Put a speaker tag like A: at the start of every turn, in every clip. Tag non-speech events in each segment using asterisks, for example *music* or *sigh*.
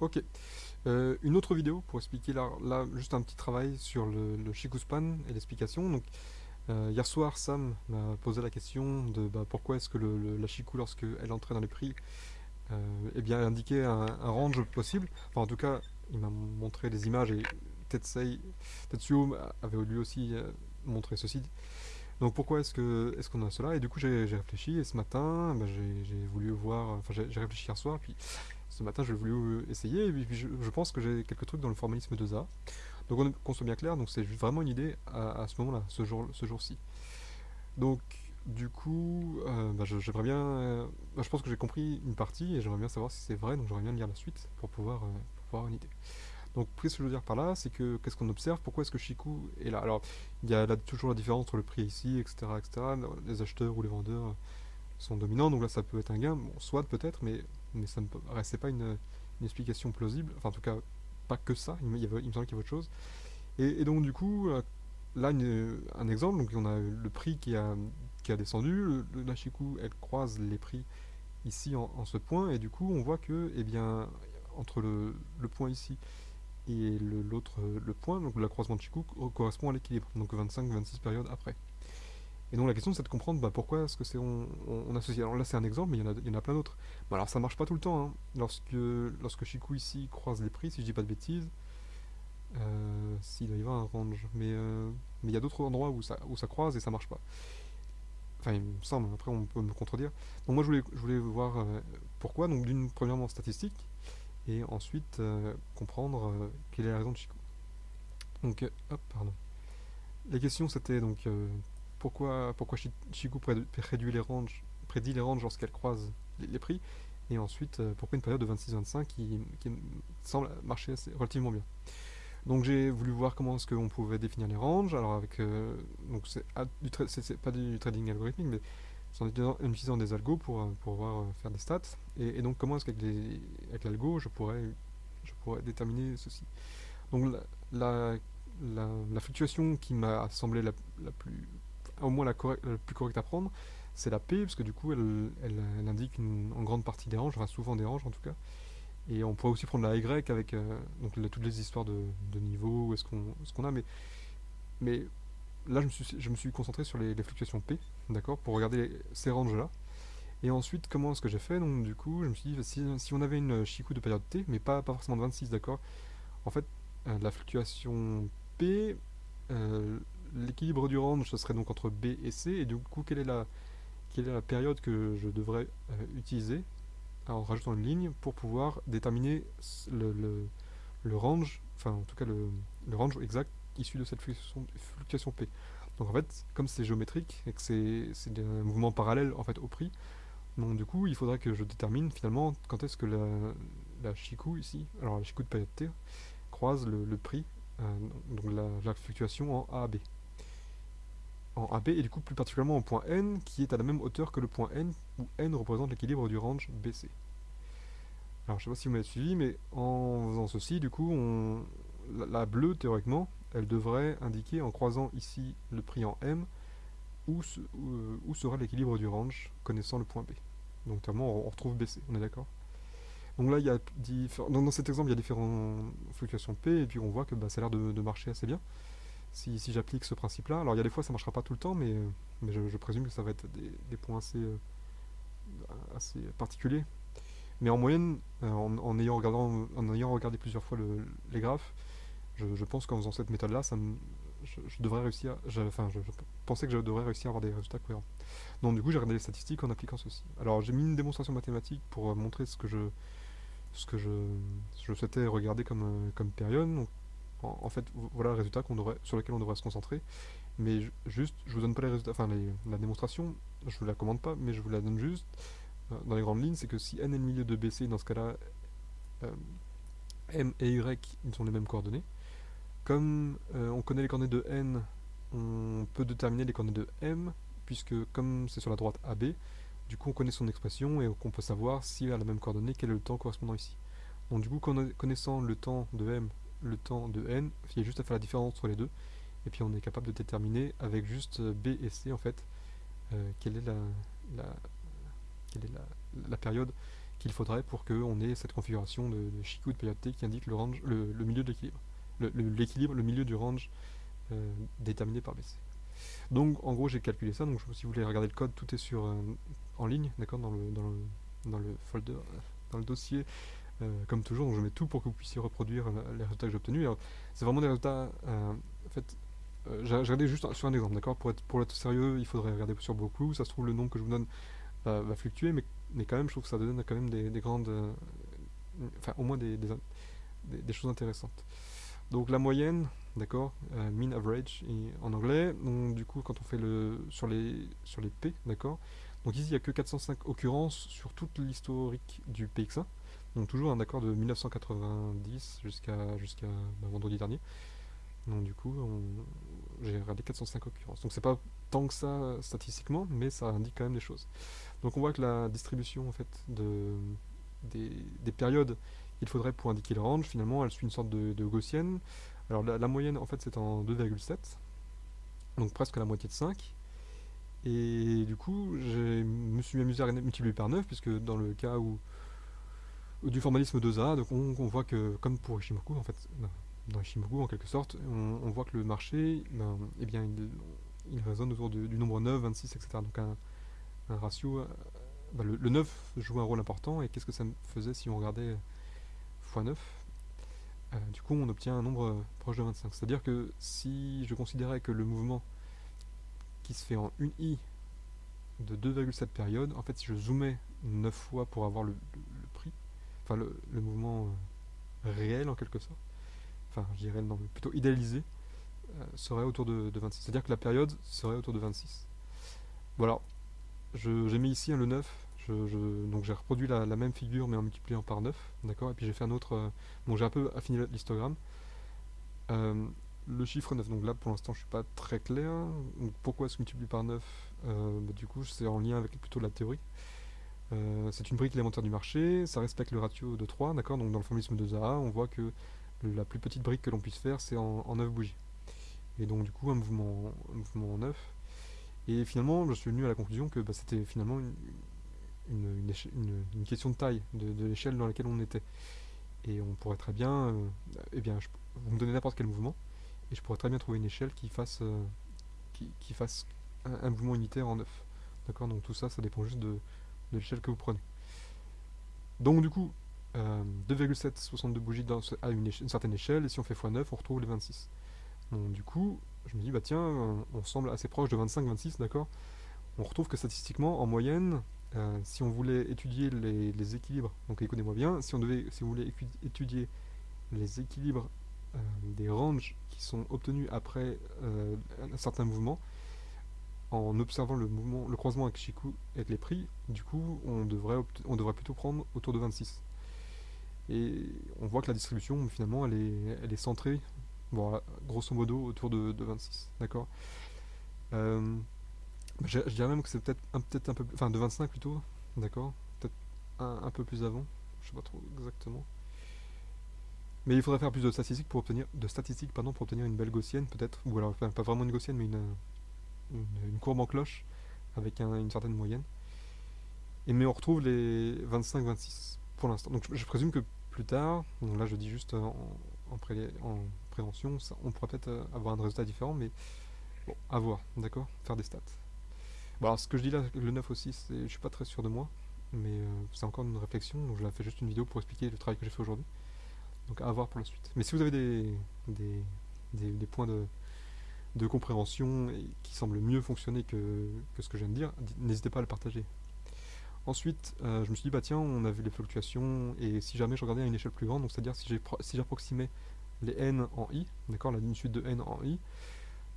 A: Ok. Euh, une autre vidéo pour expliquer là, là, juste un petit travail sur le, le Shikuspan et l'explication. Donc euh, hier soir Sam m'a posé la question de bah, pourquoi est-ce que le, la Shiku lorsqu'elle entrait dans les prix euh, eh bien indiquait un, range possible. Enfin en tout cas il m'a montré des images et Tetsei, Tetsuo avait lui aussi montré ceci. Donc pourquoi est-ce qu'on a cela? Et du coup j'ai réfléchi et ce matin bah, j'ai voulu voir, enfin j'ai réfléchi hier soir puis ce matin j'ai voulu essayer et puis je, pense que j'ai quelques trucs dans le formalisme de ZA. Donc qu'on soit bien clair, donc c'est vraiment une idée à, ce moment-là, ce jour-ci. Donc du coup, euh, bah, j'aimerais bien, euh, bah, je pense que j'ai compris une partie et j'aimerais bien savoir si c'est vrai, donc j'aimerais bien lire la suite pour pouvoir, euh, pour pouvoir avoir une idée. Donc, ce que je veux dire par là, c'est que qu'est-ce qu'on observe? Pourquoi est-ce que Shiku est là? Alors, il y a là, toujours la différence entre le prix ici, etc., etc. Les acheteurs ou les vendeurs sont dominants, donc là, ça peut être un gain, bon, soit peut-être, mais, ça ne restait pas une, explication plausible. Enfin, en tout cas, pas que ça, il, me, il me semble qu'il y a autre chose. Et, donc, du coup, là, une, un exemple, donc on a le prix qui a, qui a descendu, la Shiku, elle croise les prix ici en, en, ce point, et du coup, on voit que, eh bien, entre le, le point ici et l'autre, le, le, point, donc le croisement de Chikou, correspond à l'équilibre, donc 25-26 périodes après. Et donc la question c'est de comprendre bah, pourquoi est-ce que c'est on, associe. Alors là c'est un exemple, mais il y en a, y en a plein d'autres. Bon, alors ça marche pas tout le temps. Hein. Lorsque, lorsque Chikou ici croise les prix, si je dis pas de bêtises, euh, s'il doit y avoir un range, mais euh, mais il y a d'autres endroits où ça, où ça croise et ça marche pas. Enfin il me semble, après on peut me contredire. Donc moi je voulais, je voulais voir euh, pourquoi, donc d'une premièrement statistique, et ensuite euh, comprendre euh, quelle est la raison de Chico. Donc, euh, hop, pardon. La question c'était donc pourquoi, pourquoi Chico prédit les ranges, prédit les ranges lorsqu'elle croise les, prix, et ensuite pourquoi une période de 26-25 qui, semble marcher relativement bien. Donc j'ai voulu voir comment est-ce qu'on pouvait définir les ranges, alors avec, donc c'est pas du trading algorithmique, mais en utilisant des algos pour, euh, pouvoir euh, faire des stats. Et, donc comment est-ce qu'avec l'algo, je pourrais, je pourrais déterminer ceci? Donc la, la, fluctuation qui m'a semblé la, plus, au moins la, plus correcte à prendre, c'est la P, parce que du coup elle, elle, indique en grande partie des ranges, enfin souvent des ranges en tout cas. Et on pourrait aussi prendre la Y avec euh, donc, toutes les histoires de, de niveau, est-ce qu'on ce qu'on a, mais là, je me suis, concentré sur les, les fluctuations P, d'accord, pour regarder ces ranges-là. Et ensuite, comment est-ce que j'ai fait? Donc, du coup, je me suis dit, si, on avait une Chikou de période T, mais pas, pas forcément de 26, d'accord. En fait, euh, la fluctuation P, euh, l'équilibre du range, ce serait donc entre B et C, et du coup, quelle est la, période que je devrais euh, utiliser en rajoutant une ligne pour pouvoir déterminer le, range, enfin en tout cas le range exact issu de cette fluctuation, P. Donc en fait, comme c'est géométrique et que c'est un mouvement parallèle en fait au prix, donc du coup il faudrait que je détermine finalement quand est-ce que la, la ici, alors la Chikou de période T, croise le, prix, euh, donc la, fluctuation en AB. En AB et du coup plus particulièrement au point N qui est à la même hauteur que le point N où N représente l'équilibre du range BC. Alors je sais pas si vous m'avez suivi mais en faisant ceci du coup la bleue théoriquement elle devrait indiquer en croisant ici le prix en M où, se, où, où sera l'équilibre du range connaissant le point B. Donc notamment on retrouve BC, on est d'accord? Donc là il y a dans, cet exemple il y a différentes fluctuations P et puis on voit que bah, ça a l'air de, marcher assez bien si, j'applique ce principe là. Alors il y a des fois ça marchera pas tout le temps mais, je, présume que ça va être des, points assez, euh, assez particuliers. Mais en moyenne, euh, en, ayant regardé plusieurs fois le, les graphes, je, pense qu'en faisant cette méthode-là, je, devrais réussir, enfin, je, pensais que je devrais réussir à avoir des résultats cohérents. Donc du coup, j'ai regardé les statistiques en appliquant ceci. Alors j'ai mis une démonstration mathématique pour euh, montrer ce que je, ce que je, je souhaitais regarder comme, euh, comme période. Donc, en, fait, voilà le résultat sur lequel on devrait se concentrer. Mais juste, je vous donne pas les résultats, enfin les, la démonstration, je vous la commande pas, mais je vous la donne juste euh, dans les grandes lignes, c'est que si n est le milieu de BC, dans ce cas-là, M et Y, ils sont les mêmes coordonnées. Comme euh, on connaît les coordonnées de n, on peut déterminer les coordonnées de m, puisque comme c'est sur la droite AB, du coup on connaît son expression et on peut savoir s'il a la même coordonnée, quel est le temps correspondant ici. Donc du coup, connaissant le temps de m, le temps de n, il y a juste à faire la différence entre les deux, et puis on est capable de déterminer avec juste B et C en fait, euh, quelle est la, période qu'il faudrait pour qu'on ait cette configuration de, de de période T qui indique le, milieu de l'équilibre. L'équilibre, le, milieu du range euh, déterminé par BC. Donc en gros j'ai calculé ça, donc si vous voulez regarder le code, tout est sur en ligne, d'accord, dans le, dans, le, dans le folder, dans le dossier euh, comme toujours, je mets tout pour que vous puissiez reproduire les résultats que j'ai obtenus. C'est vraiment des résultats, euh, en fait, euh, j'ai regardé juste sur un exemple, d'accord pour être, pour être sérieux, il faudrait regarder sur beaucoup, ça se trouve le nombre que je vous donne va fluctuer, mais, mais quand même, je trouve que ça donne quand même des, grandes, enfin au moins des, des, choses intéressantes. Donc la moyenne, d'accord, mean average en anglais, donc du coup quand on fait le sur les sur les P, d'accord, donc ici il n'y a que 405 occurrences sur toute l'historique du PX1, donc toujours un accord de 1990 jusqu'à jusqu'à bah, vendredi dernier. Donc du coup, j'ai regardé 405 occurrences. Donc c'est pas tant que ça statistiquement, mais ça indique quand même des choses. Donc on voit que la distribution en fait de, des, périodes qu'il faudrait pour indiquer le range, finalement, elle suit une sorte de, gaussienne. Alors la, moyenne en fait c'est en 2,7, donc presque la moitié de 5. Et du coup, je me suis amusé à multiplier par 9, puisque dans le cas où du formalisme 2A, donc on, voit que, comme pour Ishimoku, en fait, dans Ishimoku en quelque sorte, on, voit que le marché, ben, eh bien, il, résonne autour du nombre 9, 26, etc. Donc un, ratio, euh, ben, le, 9 joue un rôle important, et qu'est-ce que ça faisait si on regardait x9 euh, Du coup, on obtient un nombre proche de 25. C'est-à-dire que si je considérais que le mouvement qui se fait en une i de 2,7 périodes, en fait, si je zoomais 9 fois pour avoir le prix, enfin le, mouvement euh, réel en quelque sorte, enfin je dirais plutôt idéalisé, euh, serait autour de, 26. C'est-à-dire que la période serait autour de 26. Voilà, j'ai mis ici le 9, donc j'ai reproduit la, même figure mais en multipliant par 9, d'accord, et puis j'ai fait un autre, euh, bon j'ai un peu affiné l'histogramme. le chiffre 9, donc là pour l'instant je suis pas très clair, donc pourquoi est-ce par 9 bah, Du coup c'est en lien avec plutôt la théorie. Euh, c'est une brique élémentaire du marché, ça respecte le ratio de 3, d'accord Donc dans le formalisme de Zaha, on voit que la plus petite brique que l'on puisse faire, c'est en, 9 bougies. Et donc du coup, un mouvement, mouvement en 9. Et finalement, je suis venu à la conclusion que bah, c'était finalement une, question de taille, de, l'échelle dans laquelle on était. Et on pourrait très bien, euh, eh bien, vous me donnez n'importe quel mouvement, et je pourrais très bien trouver une échelle qui fasse, euh, qui, fasse un, mouvement unitaire en 9. D'accord? Donc tout ça, ça dépend juste de, l'échelle que vous prenez. Donc du coup, 2,762 bougies dans, à une, certaine échelle, et si on fait x9, on retrouve les 26. Donc du coup, je me dis, bah tiens, on, semble assez proche de 25-26, d'accord? On retrouve que statistiquement, en moyenne, euh, si on voulait étudier les, équilibres, donc écoutez-moi bien, si on devait, si voulez étudier les équilibres euh, des ranges qui sont obtenus après euh, un certain mouvement, en observant le mouvement, le croisement avec Shiku avec les prix, du coup, on devrait, on plutôt prendre autour de 26. Et on voit que la distribution, finalement, elle est, elle est centrée, grosso modo, autour de, 26. D'accord? Je, dirais même que c'est peut-être un, peut un peu enfin de 25 plutôt, d'accord Peut-être un, peu plus avant, je sais pas trop exactement. Mais il faudrait faire plus de statistiques pour obtenir, de statistiques, pardon, pour obtenir une belle gaussienne, peut-être, ou alors, pas vraiment une gaussienne, mais une, une, courbe en cloche avec une certaine moyenne. Et mais on retrouve les 25-26 pour l'instant. Donc je, présume que plus tard, là je dis juste en, en, prévention, on pourra peut-être euh, avoir un résultat différent, mais bon, à voir, d'accord Faire des stats. Bon alors ce que je dis là, le 9 aussi, je suis pas très sûr de moi, mais euh, c'est encore une réflexion, donc je la fais juste une vidéo pour expliquer le travail que j'ai fait aujourd'hui. Donc à voir pour la suite. Mais si vous avez des, points de, compréhension qui semble mieux fonctionner que, ce que je viens de dire, n'hésitez pas à le partager. Ensuite, euh, je me suis dit, bah tiens, on a vu les fluctuations, et si jamais je regardais à une échelle plus grande, donc c'est-à-dire si j'approximais si les n en i, d'accord, la suite de n en i,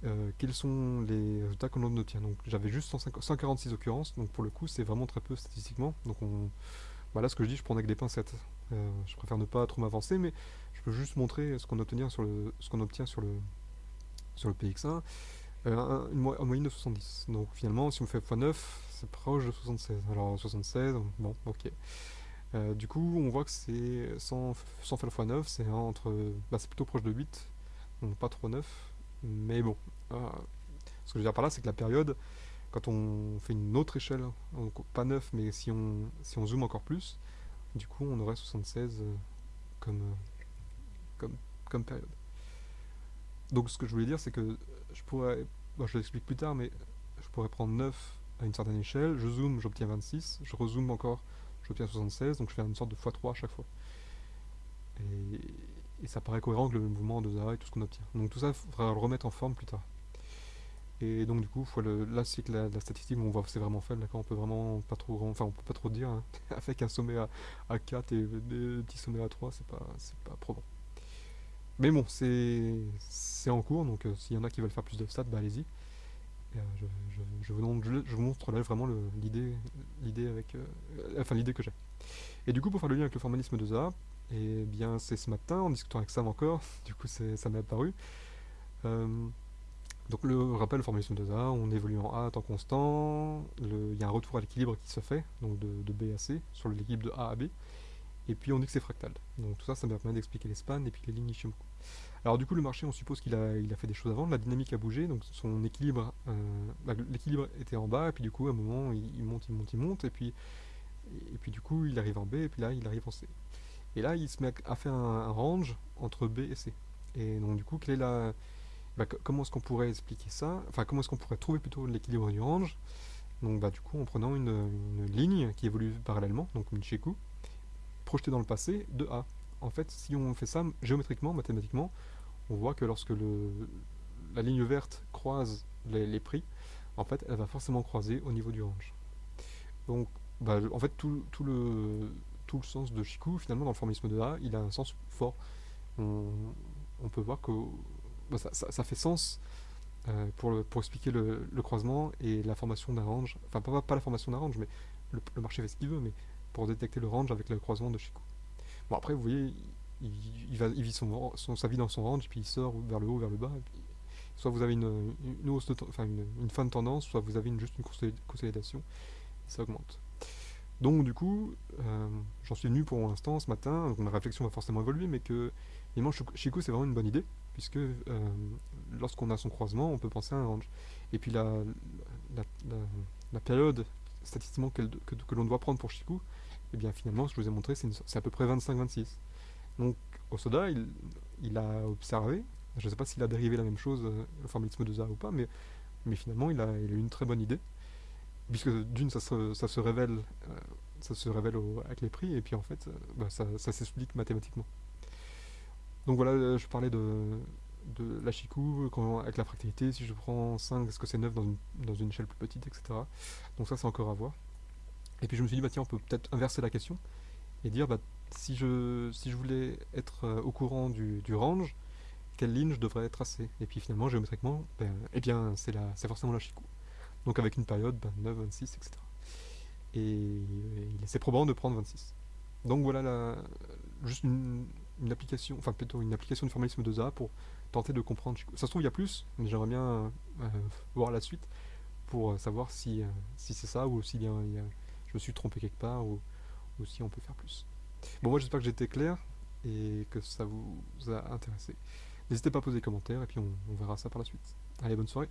A: euh, quels sont les résultats qu'on obtient Donc j'avais juste 146 occurrences, donc pour le coup c'est vraiment très peu statistiquement, donc on... Voilà ce que je dis, je prends avec des pincettes. Euh, je préfère ne pas trop m'avancer, mais je peux juste montrer ce qu'on obtient sur le, ce qu'on obtient sur le, sur le PX1, euh, en moyenne de 70. Donc finalement, si on fait x9, c'est proche de 76. Alors 76, bon, ok. Euh, du coup, on voit que c'est sans, sans faire le x9, c'est entre, bah, c'est plutôt proche de 8, donc pas trop 9, mais bon. Euh, ce que je veux dire par là, c'est que la période, quand on fait une autre échelle, pas 9, mais si on, si on zoome encore plus, Du coup, on aurait 76 comme, comme, comme période. Donc ce que je voulais dire, c'est que je pourrais, je l'explique plus tard, mais je pourrais prendre 9 à une certaine échelle, je zoome, j'obtiens 26, je rezoome encore, j'obtiens 76, donc je fais une sorte de x3 à chaque fois. Ça paraît cohérent avec le mouvement de Zaha et tout ce qu'on obtient. Donc tout ça, il faudra le remettre en forme plus tard. Et donc du coup, là c'est que la, statistique, on voit c'est vraiment faible, d'accord, on peut vraiment pas trop, enfin on peut pas trop dire, hein. *laughs* avec un sommet à, 4 et des petits sommets à 3, c'est pas, pas probant. Mais bon, c'est en cours, donc euh, s'il y en a qui veulent faire plus de stats, bah allez-y. Euh, je, vous montre là vraiment l'idée euh, enfin l'idée que j'ai. Et du coup, pour faire le lien avec le formalisme de Zaha, et eh bien c'est ce matin, en discutant avec Sam encore, *laughs* du coup ça m'est apparu. donc le rappel, formalisme de Zaha, on évolue en A à temps constant, il y a un retour à l'équilibre qui se fait, donc de, B à C, sur l'équilibre de A à B et puis on dit que c'est fractal. Donc tout ça, ça me permet d'expliquer les et puis les lignes Ishimoku. Alors du coup, le marché, on suppose qu'il a, a fait des choses avant, la dynamique a bougé, donc son équilibre, euh, l'équilibre était en bas, et puis du coup, à un moment, il, monte, il monte, il monte, et puis, et puis du coup, il arrive en B, et puis là, il arrive en C. Et là, il se met à faire un, range entre B et C. Et donc du coup, quelle est la, bah, comment est-ce qu'on pourrait expliquer ça? Enfin, comment est-ce qu'on pourrait trouver plutôt l'équilibre du range? Donc bah du coup, en prenant une, ligne qui évolue parallèlement, donc une Chiku, projeté dans le passé de A. En fait, si on fait ça géométriquement, mathématiquement, on voit que lorsque le, la ligne verte croise les, prix, en fait, elle va forcément croiser au niveau du range. Donc, bah, en fait, tout, le, tout le sens de Shiku, finalement, dans le formalisme de A, il a un sens fort. On, peut voir que bah, ça, fait sens euh, pour, pour expliquer le, croisement et la formation d'un range. Enfin, pas, pas la formation d'un range, mais le, marché fait ce qu'il veut, mais pour détecter le range avec le croisement de Shiku. Bon après vous voyez, il, va, il vit son, sa vie dans son range, puis il sort vers le haut, vers le bas. soit vous avez une, hausse enfin une, fin de tendance, soit vous avez juste une consolidation, ça augmente. Donc du coup, euh, j'en suis venu pour l'instant ce matin, donc ma réflexion va forcément évoluer, mais que Shiku c'est vraiment une bonne idée, puisque euh, lorsqu'on a son croisement, on peut penser à un range. Et puis la, la, période statistiquement que, que, l'on doit prendre pour Shiku, et eh bien finalement, ce que je vous ai montré, c'est à peu près 25-26. Donc Osoda, il, a observé, je ne sais pas s'il a dérivé la même chose, euh, le formalisme de Zaha ou pas, mais, mais finalement, il a, il a eu une très bonne idée, puisque d'une, ça se, révèle, euh, ça se révèle avec les prix, et puis en fait, euh, bah, ça, s'explique mathématiquement. Donc voilà, je parlais de, la quand, avec la fractalité, si je prends 5, est-ce que c'est 9 dans une, dans une échelle plus petite, etc. Donc ça c'est encore à voir. Et puis je me suis dit, bah tiens, on peut peut-être inverser la question et dire, bah, si, je, si je voulais être euh, au courant du, range, quelle ligne je devrais tracer Et puis finalement, géométriquement, ben, eh bien c'est forcément la Chikou. Donc avec une période, 9, 26, etc. Et, c'est probant de prendre 26. Donc voilà la, juste une, application, enfin plutôt une application de formalisme de ZA pour tenter de comprendre. Ça se trouve, il y a plus, mais j'aimerais bien euh, voir la suite pour euh, savoir si, euh, si c'est ça ou si je me suis trompé quelque part ou, si on peut faire plus. Bon, moi j'espère que été clair et que ça vous a intéressé. N'hésitez pas à poser des commentaires et puis on verra ça par la suite. Allez, bonne soirée